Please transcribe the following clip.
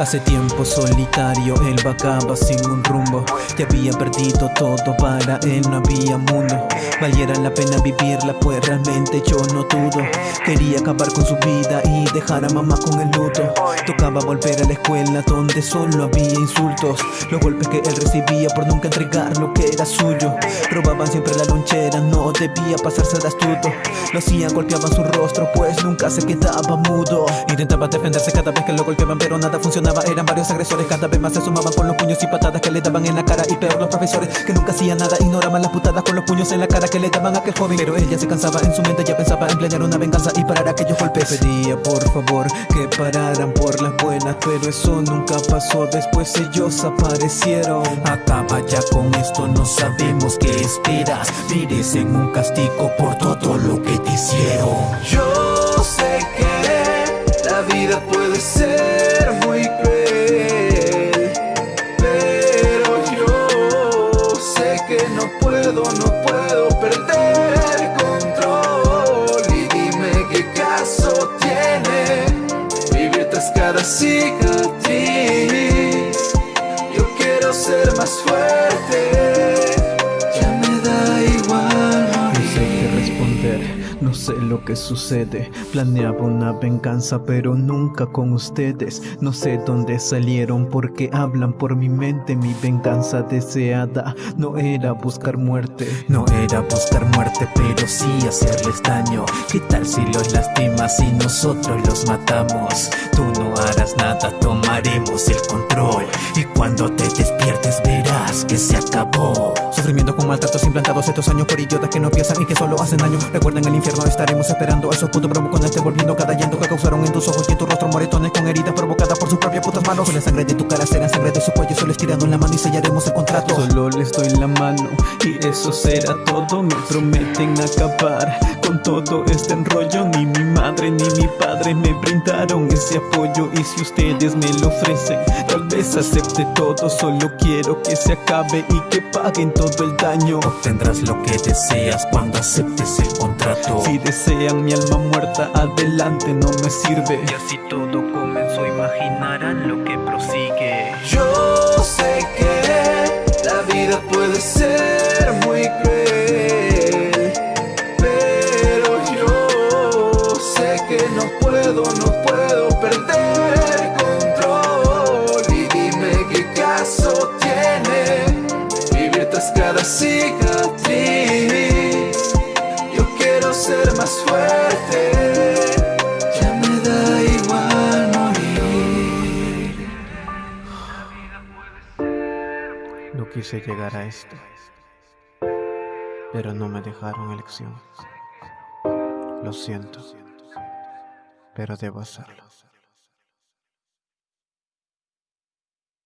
Hace tiempo solitario, él vagaba sin un rumbo. Te había perdido todo, para él no había mundo Valiera la pena vivirla, pues realmente yo no dudo. Quería acabar con su vida y dejar a mamá con el luto. Tocaba volver a la escuela donde solo había insultos. Los golpes que él recibía por nunca entregar lo que era suyo. Robaban siempre la lonchera, no debía pasarse de astuto. Lo hacían, golpeaban su rostro, pues nunca se quedaba mudo. Intentaba defenderse cada vez que lo golpeaban, pero nada funcionaba. Eran varios agresores, cada vez más se sumaban con los puños y patadas que le daban en la cara. Y peor los profesores, que nunca hacían nada, ignoraban las putadas con los puños en la cara que le daban a aquel joven Pero ella se cansaba, en su mente ya pensaba en planear una venganza y parar aquellos golpes. Pedía por favor que pararan por las buenas, pero eso nunca pasó. Después ellos aparecieron. Acaba ya con esto, no sabemos qué esperas. Merecen un castigo por todo lo que te hicieron. Yo sé que la vida puede ser muy cruel Pero yo sé que no puedo, no puedo cicatriz. Yo quiero ser más fuerte sé lo que sucede. Planeaba una venganza pero nunca con ustedes. No sé dónde salieron porque hablan por mi mente. Mi venganza deseada no era buscar muerte. No era buscar muerte, pero sí hacerles daño. ¿Qué tal si los lastimas y nosotros los matamos? Tú no harás nada, tomaremos el control. Y cuando te despiertes verás que se acabó. Sufrimiento con maltratos estos años por idiotas que no piensan y que solo hacen daño. Recuerden el infierno, estaremos esperando a esos putos bravucones te volviendo cada llanto que causaron en tus ojos y en tu rostro. Moretones con heridas provocadas por sus propias putas manos. Con la sangre de tu cara será sangre de su cuello, solo estirando la mano y sellaremos el contrato. Solo les doy la mano y eso será todo. Me prometen acabar con todo este enrollo. Ni mi madre ni mi padre me brindaron ese apoyo. Y si ustedes me lo ofrecen, tal vez acepte todo. Solo quiero que se acabe y que paguen todo el daño Lo que deseas cuando aceptes el contrato. Si desean mi alma muerta, adelante no me sirve. Y así todo comenzó, imaginarán lo que prosigue. Yo sé que la vida puede ser cicatriz Yo quiero ser más fuerte Ya me da igual morir No quise llegar a esto, pero no me dejaron elección. Lo siento, pero debo hacerlo.